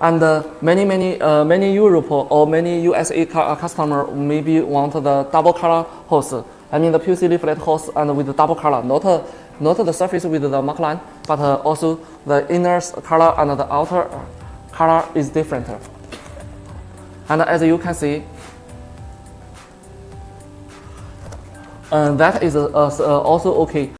And uh, many, many, uh, many Europe or many USA uh, customer maybe want the double color hose. I mean the PVC layflat hose and with the double color, not, uh, not the surface with the mark line, but uh, also the inner color and the outer color is different. And as you can see, uh, that is also okay.